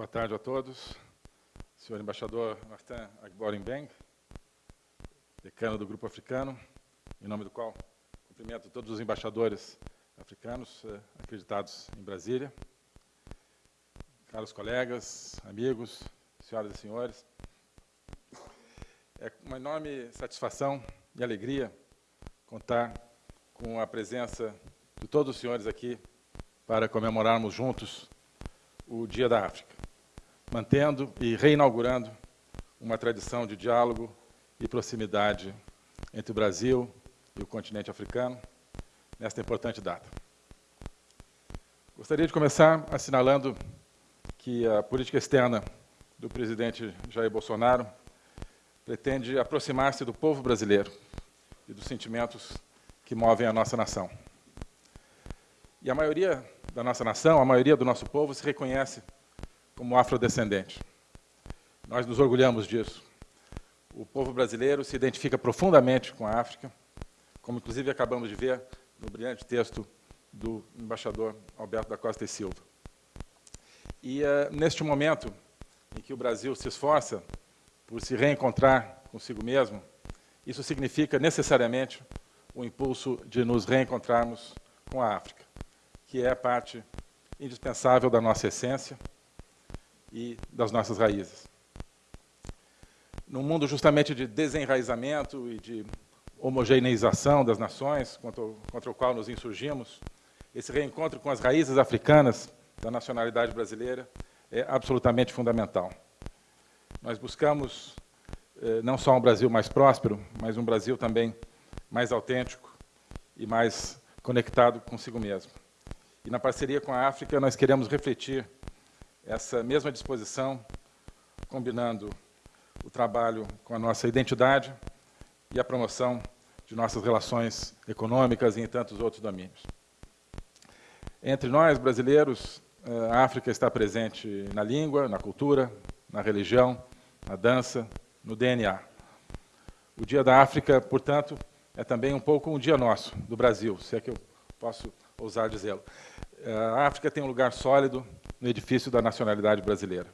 Boa tarde a todos. Senhor embaixador Martin Agborenbeng, decano do Grupo Africano, em nome do qual cumprimento todos os embaixadores africanos eh, acreditados em Brasília. Caros colegas, amigos, senhoras e senhores, é uma enorme satisfação e alegria contar com a presença de todos os senhores aqui para comemorarmos juntos o Dia da África, mantendo e reinaugurando uma tradição de diálogo e proximidade entre o Brasil e o continente africano nesta importante data. Gostaria de começar assinalando que a política externa do presidente Jair Bolsonaro pretende aproximar-se do povo brasileiro e dos sentimentos que movem a nossa nação. E a maioria da nossa nação, a maioria do nosso povo se reconhece como afrodescendente. Nós nos orgulhamos disso. O povo brasileiro se identifica profundamente com a África, como inclusive acabamos de ver no brilhante texto do embaixador Alberto da Costa e Silva. E uh, neste momento em que o Brasil se esforça por se reencontrar consigo mesmo, isso significa necessariamente o impulso de nos reencontrarmos com a África que é parte indispensável da nossa essência e das nossas raízes. Num mundo justamente de desenraizamento e de homogeneização das nações, contra o, contra o qual nos insurgimos, esse reencontro com as raízes africanas da nacionalidade brasileira é absolutamente fundamental. Nós buscamos eh, não só um Brasil mais próspero, mas um Brasil também mais autêntico e mais conectado consigo mesmo. E na parceria com a África, nós queremos refletir essa mesma disposição, combinando o trabalho com a nossa identidade e a promoção de nossas relações econômicas e em tantos outros domínios. Entre nós, brasileiros, eh, a África está presente na língua, na cultura, na religião, na dança, no DNA. O Dia da África, portanto, é também um pouco um dia nosso, do Brasil, se é que eu posso ousar dizê-lo. A África tem um lugar sólido no edifício da nacionalidade brasileira.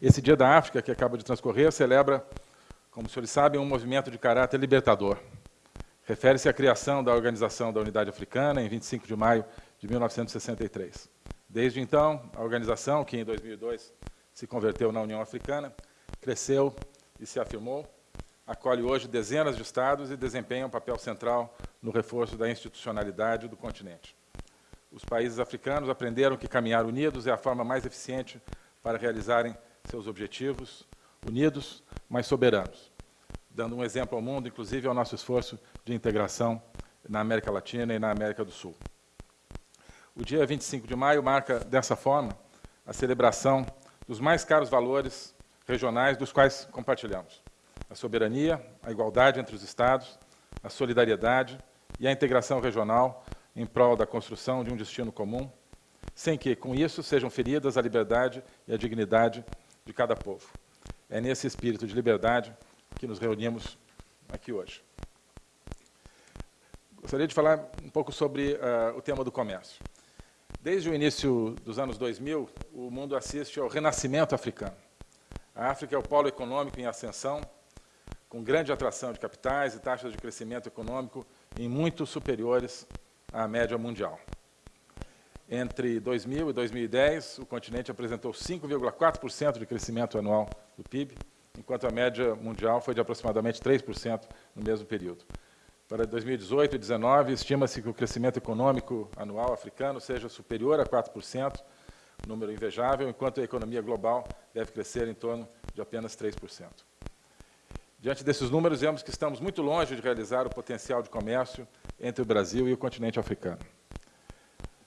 Esse Dia da África, que acaba de transcorrer, celebra, como os senhores sabem, um movimento de caráter libertador. Refere-se à criação da Organização da Unidade Africana, em 25 de maio de 1963. Desde então, a organização, que em 2002 se converteu na União Africana, cresceu e se afirmou, acolhe hoje dezenas de estados e desempenha um papel central no reforço da institucionalidade do continente. Os países africanos aprenderam que caminhar unidos é a forma mais eficiente para realizarem seus objetivos, unidos, mas soberanos, dando um exemplo ao mundo, inclusive ao nosso esforço de integração na América Latina e na América do Sul. O dia 25 de maio marca, dessa forma, a celebração dos mais caros valores regionais dos quais compartilhamos a soberania, a igualdade entre os Estados, a solidariedade e a integração regional em prol da construção de um destino comum, sem que, com isso, sejam feridas a liberdade e a dignidade de cada povo. É nesse espírito de liberdade que nos reunimos aqui hoje. Gostaria de falar um pouco sobre uh, o tema do comércio. Desde o início dos anos 2000, o mundo assiste ao renascimento africano. A África é o polo econômico em ascensão com grande atração de capitais e taxas de crescimento econômico em muito superiores à média mundial. Entre 2000 e 2010, o continente apresentou 5,4% de crescimento anual do PIB, enquanto a média mundial foi de aproximadamente 3% no mesmo período. Para 2018 e 2019, estima-se que o crescimento econômico anual africano seja superior a 4%, número invejável, enquanto a economia global deve crescer em torno de apenas 3%. Diante desses números, vemos que estamos muito longe de realizar o potencial de comércio entre o Brasil e o continente africano.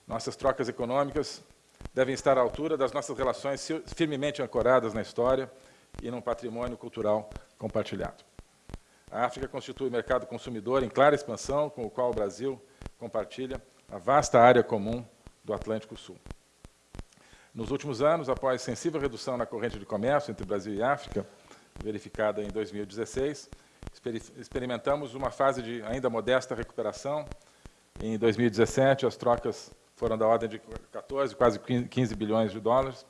Nossas trocas econômicas devem estar à altura das nossas relações firmemente ancoradas na história e num patrimônio cultural compartilhado. A África constitui um mercado consumidor em clara expansão, com o qual o Brasil compartilha a vasta área comum do Atlântico Sul. Nos últimos anos, após sensível redução na corrente de comércio entre Brasil e África, verificada em 2016. Experimentamos uma fase de ainda modesta recuperação. Em 2017, as trocas foram da ordem de 14, quase 15 bilhões de dólares,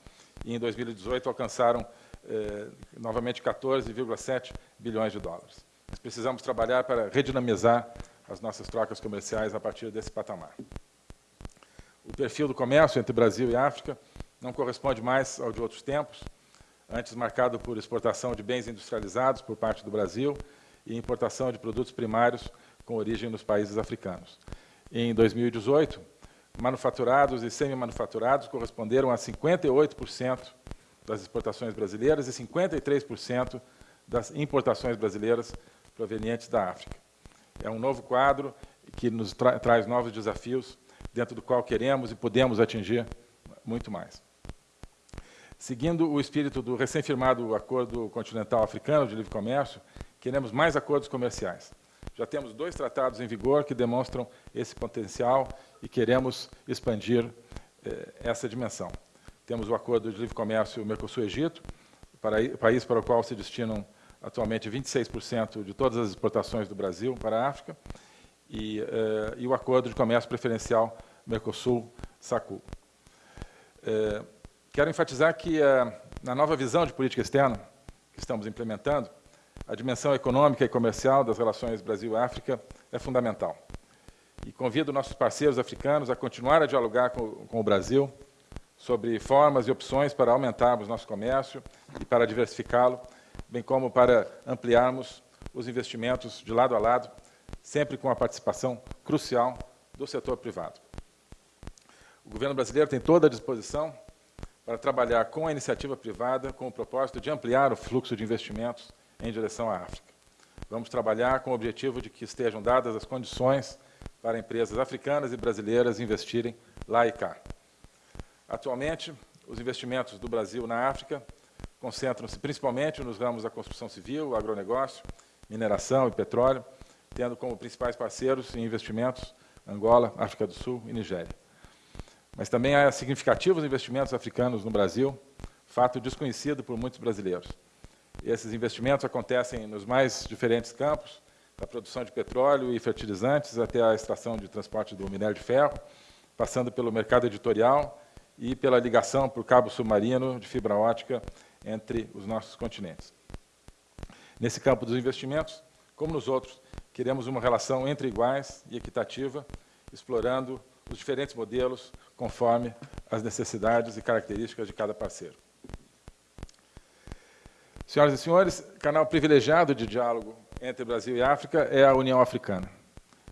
e em 2018 alcançaram eh, novamente 14,7 bilhões de dólares. Nós precisamos trabalhar para redinamizar as nossas trocas comerciais a partir desse patamar. O perfil do comércio entre Brasil e África não corresponde mais ao de outros tempos, antes marcado por exportação de bens industrializados por parte do Brasil e importação de produtos primários com origem nos países africanos. Em 2018, manufaturados e semi-manufaturados corresponderam a 58% das exportações brasileiras e 53% das importações brasileiras provenientes da África. É um novo quadro que nos tra traz novos desafios, dentro do qual queremos e podemos atingir muito mais. Seguindo o espírito do recém-firmado Acordo Continental Africano de Livre Comércio, queremos mais acordos comerciais. Já temos dois tratados em vigor que demonstram esse potencial e queremos expandir eh, essa dimensão. Temos o Acordo de Livre Comércio Mercosul-Egito, país para o qual se destinam atualmente 26% de todas as exportações do Brasil para a África, e, eh, e o Acordo de Comércio Preferencial Mercosul-SACU. Eh, quero enfatizar que, eh, na nova visão de política externa que estamos implementando, a dimensão econômica e comercial das relações Brasil-África é fundamental. E convido nossos parceiros africanos a continuar a dialogar com, com o Brasil sobre formas e opções para aumentarmos nosso comércio e para diversificá-lo, bem como para ampliarmos os investimentos de lado a lado, sempre com a participação crucial do setor privado. O governo brasileiro tem toda a disposição para trabalhar com a iniciativa privada com o propósito de ampliar o fluxo de investimentos em direção à África. Vamos trabalhar com o objetivo de que estejam dadas as condições para empresas africanas e brasileiras investirem lá e cá. Atualmente, os investimentos do Brasil na África concentram-se principalmente nos ramos da construção civil, agronegócio, mineração e petróleo, tendo como principais parceiros em investimentos Angola, África do Sul e Nigéria. Mas também há significativos investimentos africanos no Brasil, fato desconhecido por muitos brasileiros. Esses investimentos acontecem nos mais diferentes campos, da produção de petróleo e fertilizantes até a extração de transporte do minério de ferro, passando pelo mercado editorial e pela ligação por cabo submarino de fibra ótica entre os nossos continentes. Nesse campo dos investimentos, como nos outros, queremos uma relação entre iguais e equitativa, explorando os diferentes modelos conforme as necessidades e características de cada parceiro. Senhoras e senhores, canal privilegiado de diálogo entre Brasil e África é a União Africana.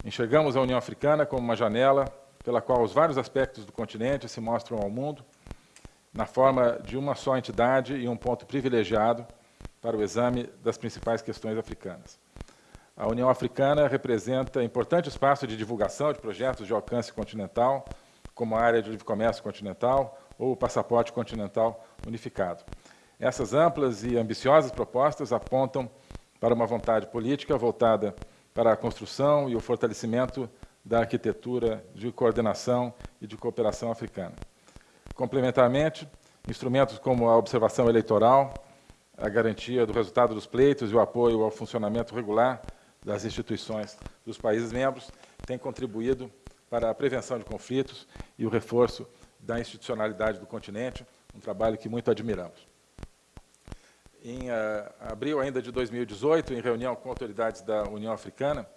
Enxergamos a União Africana como uma janela pela qual os vários aspectos do continente se mostram ao mundo, na forma de uma só entidade e um ponto privilegiado para o exame das principais questões africanas. A União Africana representa importante espaço de divulgação de projetos de alcance continental, como a área de livre comércio continental ou o passaporte continental unificado. Essas amplas e ambiciosas propostas apontam para uma vontade política voltada para a construção e o fortalecimento da arquitetura de coordenação e de cooperação africana. Complementarmente, instrumentos como a observação eleitoral, a garantia do resultado dos pleitos e o apoio ao funcionamento regular das instituições dos países membros têm contribuído para a prevenção de conflitos e o reforço da institucionalidade do continente, um trabalho que muito admiramos. Em uh, abril ainda de 2018, em reunião com autoridades da União Africana,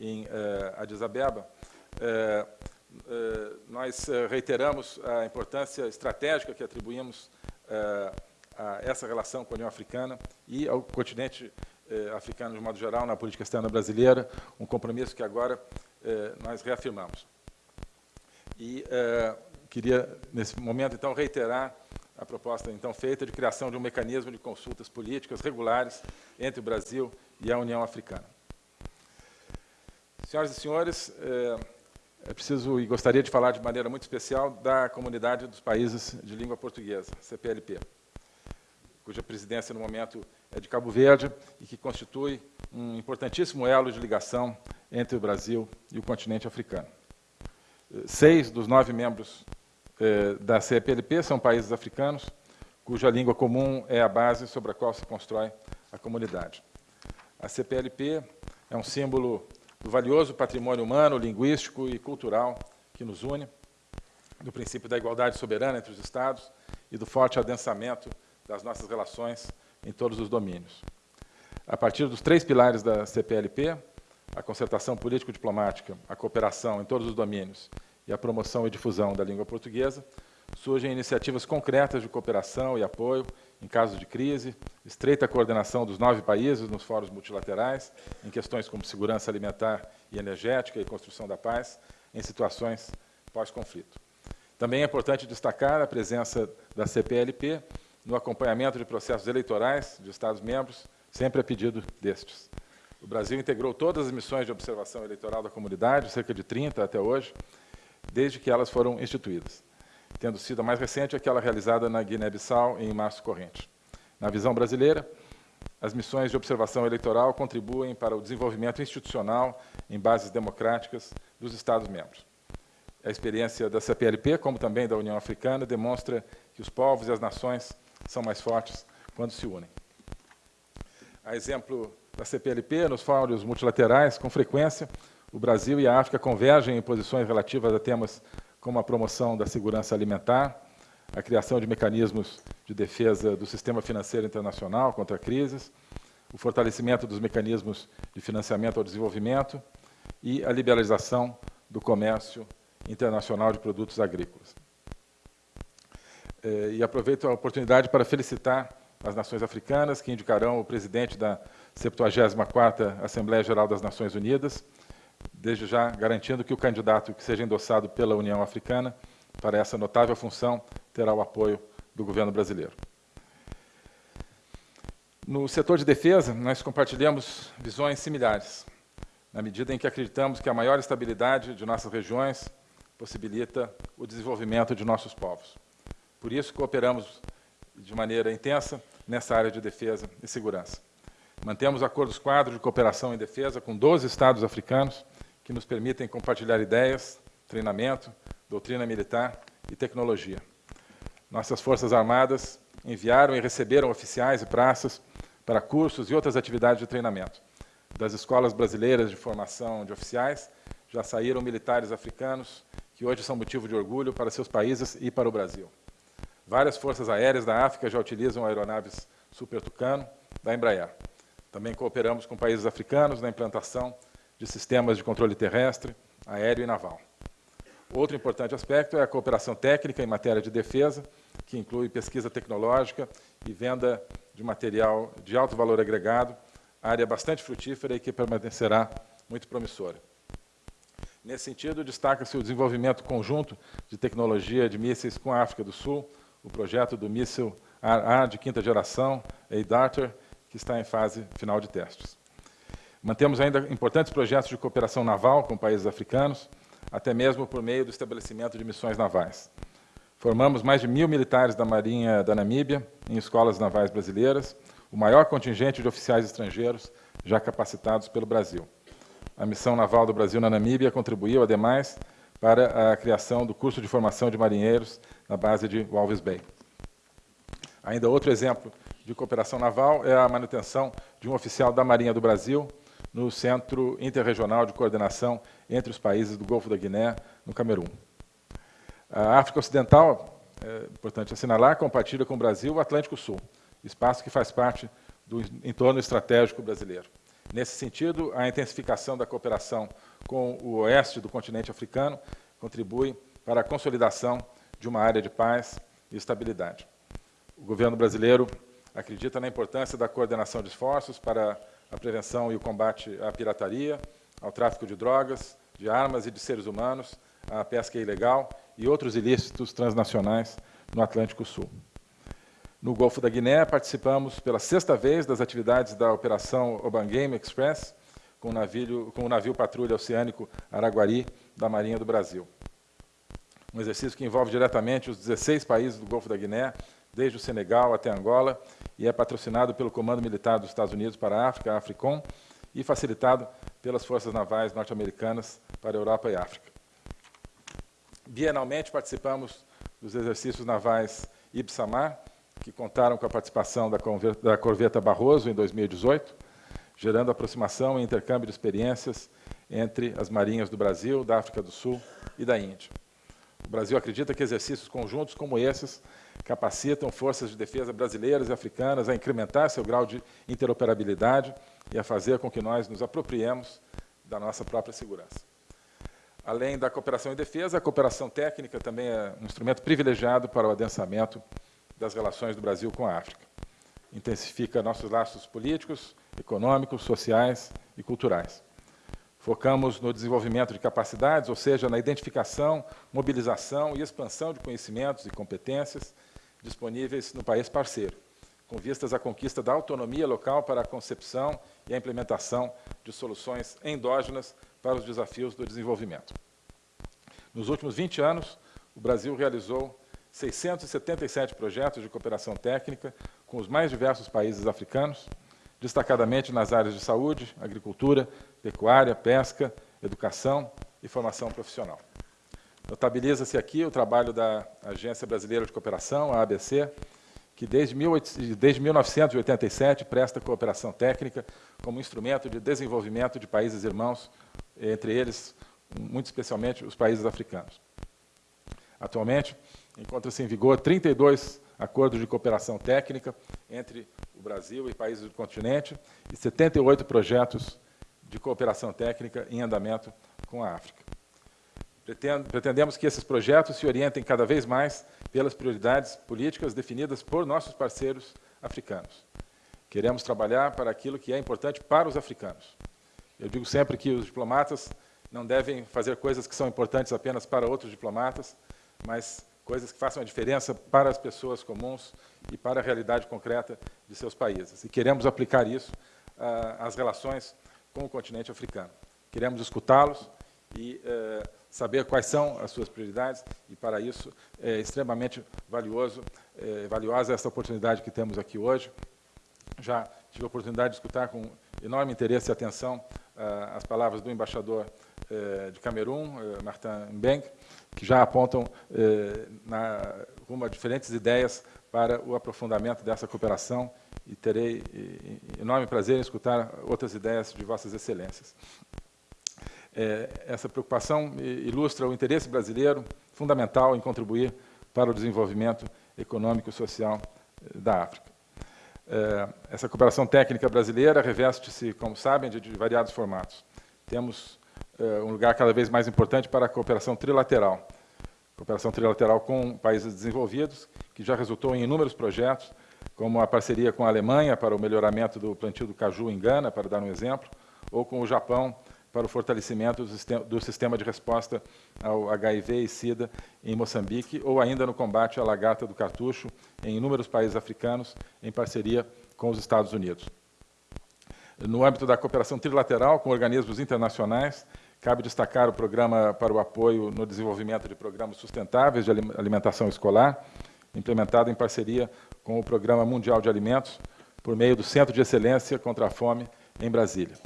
em uh, Addis Abeba, uh, nós reiteramos a importância estratégica que atribuímos a essa relação com a União Africana e ao continente africano de modo geral na política externa brasileira, um compromisso que agora nós reafirmamos. E queria, nesse momento, então, reiterar a proposta então feita de criação de um mecanismo de consultas políticas regulares entre o Brasil e a União Africana. Senhoras e senhores, é, é preciso e gostaria de falar de maneira muito especial da Comunidade dos Países de Língua Portuguesa, CPLP, cuja presidência no momento é de Cabo Verde e que constitui um importantíssimo elo de ligação entre o Brasil e o continente africano. Seis dos nove membros eh, da CPLP são países africanos, cuja língua comum é a base sobre a qual se constrói a comunidade. A CPLP é um símbolo do valioso patrimônio humano, linguístico e cultural que nos une, do princípio da igualdade soberana entre os Estados e do forte adensamento das nossas relações em todos os domínios. A partir dos três pilares da CPLP, a concertação político-diplomática, a cooperação em todos os domínios e a promoção e difusão da língua portuguesa, surgem iniciativas concretas de cooperação e apoio em casos de crise, estreita coordenação dos nove países nos fóruns multilaterais, em questões como segurança alimentar e energética e construção da paz, em situações pós-conflito. Também é importante destacar a presença da CPLP no acompanhamento de processos eleitorais de Estados-membros, sempre a pedido destes. O Brasil integrou todas as missões de observação eleitoral da comunidade, cerca de 30 até hoje, desde que elas foram instituídas, tendo sido a mais recente aquela realizada na Guiné-Bissau em março corrente. Na visão brasileira, as missões de observação eleitoral contribuem para o desenvolvimento institucional em bases democráticas dos Estados-membros. A experiência da CPLP, como também da União Africana, demonstra que os povos e as nações são mais fortes quando se unem. A exemplo da CPLP, nos fóruns multilaterais, com frequência, o Brasil e a África convergem em posições relativas a temas como a promoção da segurança alimentar, a criação de mecanismos de defesa do sistema financeiro internacional contra crises, o fortalecimento dos mecanismos de financiamento ao desenvolvimento e a liberalização do comércio internacional de produtos agrícolas. Eh, e aproveito a oportunidade para felicitar as nações africanas, que indicarão o presidente da 74ª Assembleia Geral das Nações Unidas, desde já garantindo que o candidato que seja endossado pela União Africana para essa notável função terá o apoio do governo brasileiro. No setor de defesa, nós compartilhamos visões similares, na medida em que acreditamos que a maior estabilidade de nossas regiões possibilita o desenvolvimento de nossos povos. Por isso, cooperamos de maneira intensa nessa área de defesa e segurança. Mantemos acordos quadro de cooperação em defesa com 12 estados africanos que nos permitem compartilhar ideias, treinamento, doutrina militar e tecnologia. Nossas Forças Armadas enviaram e receberam oficiais e praças para cursos e outras atividades de treinamento. Das escolas brasileiras de formação de oficiais, já saíram militares africanos que hoje são motivo de orgulho para seus países e para o Brasil. Várias forças aéreas da África já utilizam aeronaves Super Tucano da Embraer. Também cooperamos com países africanos na implantação de sistemas de controle terrestre, aéreo e naval. Outro importante aspecto é a cooperação técnica em matéria de defesa, que inclui pesquisa tecnológica e venda de material de alto valor agregado, área bastante frutífera e que permanecerá muito promissora. Nesse sentido, destaca-se o desenvolvimento conjunto de tecnologia de mísseis com a África do Sul, o projeto do míssil AA de quinta geração, A-Darter, que está em fase final de testes. Mantemos ainda importantes projetos de cooperação naval com países africanos, até mesmo por meio do estabelecimento de missões navais. Formamos mais de mil militares da Marinha da Namíbia em escolas navais brasileiras, o maior contingente de oficiais estrangeiros já capacitados pelo Brasil. A missão naval do Brasil na Namíbia contribuiu, ademais, para a criação do curso de formação de marinheiros na base de Walvis Bay. Ainda outro exemplo de cooperação naval é a manutenção de um oficial da Marinha do Brasil no Centro Interregional de Coordenação entre os países do Golfo da Guiné, no Camerun. A África Ocidental, é importante assinalar, compartilha com o Brasil o Atlântico Sul, espaço que faz parte do entorno estratégico brasileiro. Nesse sentido, a intensificação da cooperação com o oeste do continente africano contribui para a consolidação de uma área de paz e estabilidade. O governo brasileiro acredita na importância da coordenação de esforços para a prevenção e o combate à pirataria, ao tráfico de drogas, de armas e de seres humanos, à pesca ilegal e outros ilícitos transnacionais no Atlântico Sul. No Golfo da Guiné, participamos pela sexta vez das atividades da Operação Obangame Express, com o navio, com o navio patrulha oceânico Araguari, da Marinha do Brasil. Um exercício que envolve diretamente os 16 países do Golfo da Guiné, desde o Senegal até Angola, e é patrocinado pelo Comando Militar dos Estados Unidos para a África, a AFRICOM, e facilitado pelas Forças Navais norte-americanas para a Europa e África. Bienalmente participamos dos exercícios navais Ibsamar, que contaram com a participação da corveta Barroso em 2018, gerando aproximação e intercâmbio de experiências entre as marinhas do Brasil, da África do Sul e da Índia. O Brasil acredita que exercícios conjuntos como esses capacitam forças de defesa brasileiras e africanas a incrementar seu grau de interoperabilidade e a fazer com que nós nos apropriemos da nossa própria segurança. Além da cooperação em defesa, a cooperação técnica também é um instrumento privilegiado para o adensamento das relações do Brasil com a África. Intensifica nossos laços políticos, econômicos, sociais e culturais. Focamos no desenvolvimento de capacidades, ou seja, na identificação, mobilização e expansão de conhecimentos e competências disponíveis no país parceiro, com vistas à conquista da autonomia local para a concepção e a implementação de soluções endógenas para os desafios do desenvolvimento. Nos últimos 20 anos, o Brasil realizou 677 projetos de cooperação técnica com os mais diversos países africanos, destacadamente nas áreas de saúde, agricultura, pecuária, pesca, educação e formação profissional. Notabiliza-se aqui o trabalho da Agência Brasileira de Cooperação, a ABC, que desde, 18, desde 1987 presta cooperação técnica como instrumento de desenvolvimento de países irmãos, entre eles, muito especialmente, os países africanos. Atualmente, encontra-se em vigor 32 acordos de cooperação técnica entre o Brasil e países do continente e 78 projetos de cooperação técnica em andamento com a África. Pretendemos que esses projetos se orientem cada vez mais pelas prioridades políticas definidas por nossos parceiros africanos. Queremos trabalhar para aquilo que é importante para os africanos. Eu digo sempre que os diplomatas não devem fazer coisas que são importantes apenas para outros diplomatas, mas coisas que façam a diferença para as pessoas comuns e para a realidade concreta de seus países. E queremos aplicar isso ah, às relações com o continente africano. Queremos escutá-los e eh, saber quais são as suas prioridades, e para isso é extremamente valioso, é, valiosa essa oportunidade que temos aqui hoje. Já tive a oportunidade de escutar com enorme interesse e atenção ah, as palavras do embaixador eh, de Camerun, eh, Martin Mbeng, que já apontam na, rumo a diferentes ideias para o aprofundamento dessa cooperação e terei enorme prazer em escutar outras ideias de vossas excelências. É, essa preocupação ilustra o interesse brasileiro fundamental em contribuir para o desenvolvimento econômico e social da África. É, essa cooperação técnica brasileira reveste-se, como sabem, de, de variados formatos. Temos é, um lugar cada vez mais importante para a cooperação trilateral, cooperação trilateral com países desenvolvidos, que já resultou em inúmeros projetos, como a parceria com a Alemanha para o melhoramento do plantio do caju em Gana, para dar um exemplo, ou com o Japão para o fortalecimento do sistema de resposta ao HIV e SIDA em Moçambique, ou ainda no combate à lagarta do cartucho em inúmeros países africanos, em parceria com os Estados Unidos. No âmbito da cooperação trilateral com organismos internacionais, Cabe destacar o programa para o apoio no desenvolvimento de programas sustentáveis de alimentação escolar, implementado em parceria com o Programa Mundial de Alimentos, por meio do Centro de Excelência contra a Fome, em Brasília.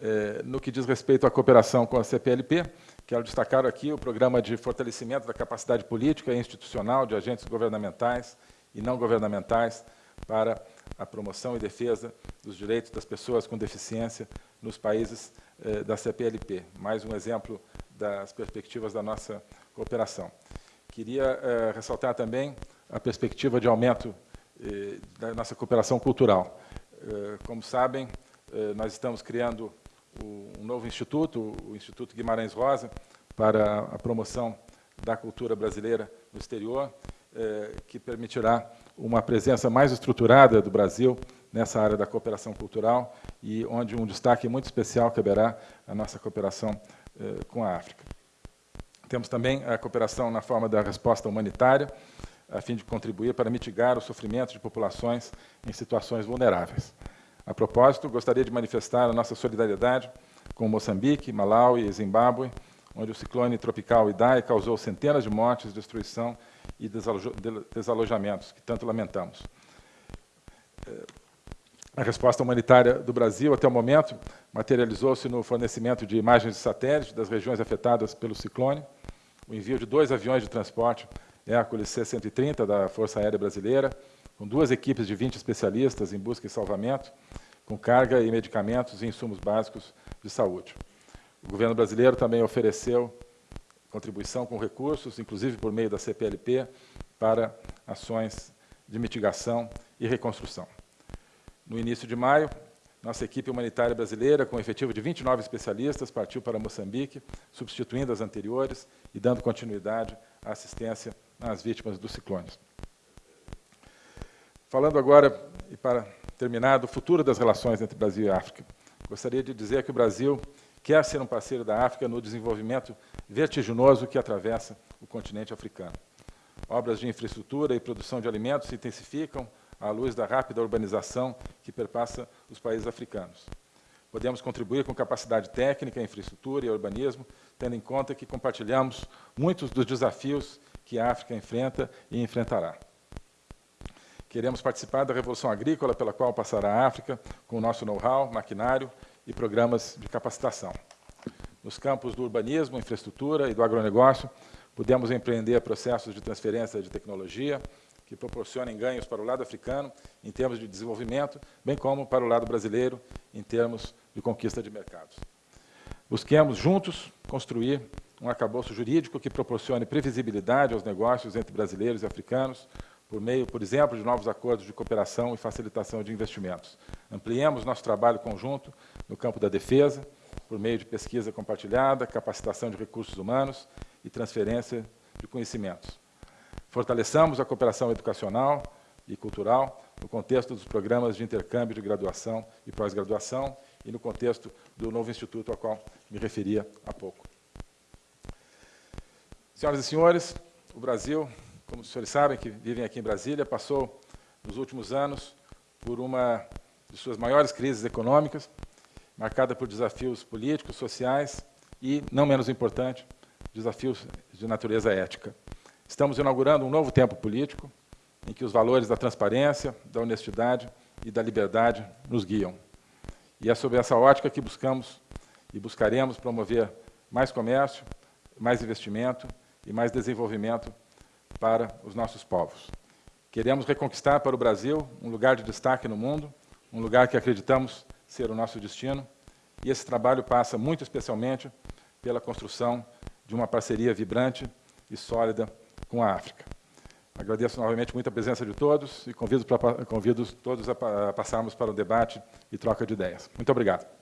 É, no que diz respeito à cooperação com a CPLP, quero destacar aqui o programa de fortalecimento da capacidade política e institucional de agentes governamentais e não governamentais para a promoção e defesa dos direitos das pessoas com deficiência nos países eh, da CPLP. Mais um exemplo das perspectivas da nossa cooperação. Queria eh, ressaltar também a perspectiva de aumento eh, da nossa cooperação cultural. como sabem, nós estamos criando um novo instituto, o Instituto Guimarães Rosa, para a promoção da cultura brasileira no exterior, que permitirá uma presença mais estruturada do Brasil nessa área da cooperação cultural e onde um destaque muito especial caberá à nossa cooperação eh, com a África. Temos também a cooperação na forma da resposta humanitária, a fim de contribuir para mitigar o sofrimento de populações em situações vulneráveis. A propósito, gostaria de manifestar a nossa solidariedade com Moçambique, Malau e Zimbábue, onde o ciclone tropical Idai causou centenas de mortes, destruição e desalojamentos, que tanto lamentamos. A resposta humanitária do Brasil, até o momento, materializou-se no fornecimento de imagens de satélite das regiões afetadas pelo ciclone, o envio de dois aviões de transporte Hércules C-130 da Força Aérea Brasileira, com duas equipes de 20 especialistas em busca e salvamento, com carga e medicamentos e insumos básicos de saúde. O governo brasileiro também ofereceu contribuição com recursos, inclusive por meio da CPLP, para ações de mitigação e reconstrução. No início de maio, nossa equipe humanitária brasileira, com um efetivo de 29 especialistas, partiu para Moçambique, substituindo as anteriores e dando continuidade à assistência às vítimas dos ciclones. Falando agora, e para terminar, do futuro das relações entre Brasil e África, gostaria de dizer que o Brasil quer ser um parceiro da África no desenvolvimento vertiginoso que atravessa o continente africano. Obras de infraestrutura e produção de alimentos se intensificam à luz da rápida urbanização que perpassa os países africanos. Podemos contribuir com capacidade técnica, infraestrutura e urbanismo, tendo em conta que compartilhamos muitos dos desafios que a África enfrenta e enfrentará. Queremos participar da revolução agrícola pela qual passará a África, com o nosso know-how, maquinário e programas de capacitação. Nos campos do urbanismo, infraestrutura e do agronegócio, Pudemos empreender processos de transferência de tecnologia que proporcionem ganhos para o lado africano em termos de desenvolvimento, bem como para o lado brasileiro em termos de conquista de mercados. Busquemos juntos construir um arcabouço jurídico que proporcione previsibilidade aos negócios entre brasileiros e africanos, por meio, por exemplo, de novos acordos de cooperação e facilitação de investimentos. Ampliemos nosso trabalho conjunto no campo da defesa, por meio de pesquisa compartilhada, capacitação de recursos humanos e transferência de conhecimentos. Fortaleçamos a cooperação educacional e cultural no contexto dos programas de intercâmbio de graduação e pós-graduação e no contexto do novo instituto ao qual me referia há pouco. Senhoras e senhores, o Brasil, como os senhores sabem que vivem aqui em Brasília, passou nos últimos anos por uma de suas maiores crises econômicas, marcada por desafios políticos, sociais e, não menos importante, desafios de natureza ética. Estamos inaugurando um novo tempo político em que os valores da transparência, da honestidade e da liberdade nos guiam. E é sob essa ótica que buscamos e buscaremos promover mais comércio, mais investimento e mais desenvolvimento para os nossos povos. Queremos reconquistar para o Brasil um lugar de destaque no mundo, um lugar que acreditamos ser o nosso destino, e esse trabalho passa muito especialmente pela construção de uma parceria vibrante e sólida com a África. Agradeço novamente muito a presença de todos e convido, pra, convido todos a, a passarmos para o debate e troca de ideias. Muito obrigado.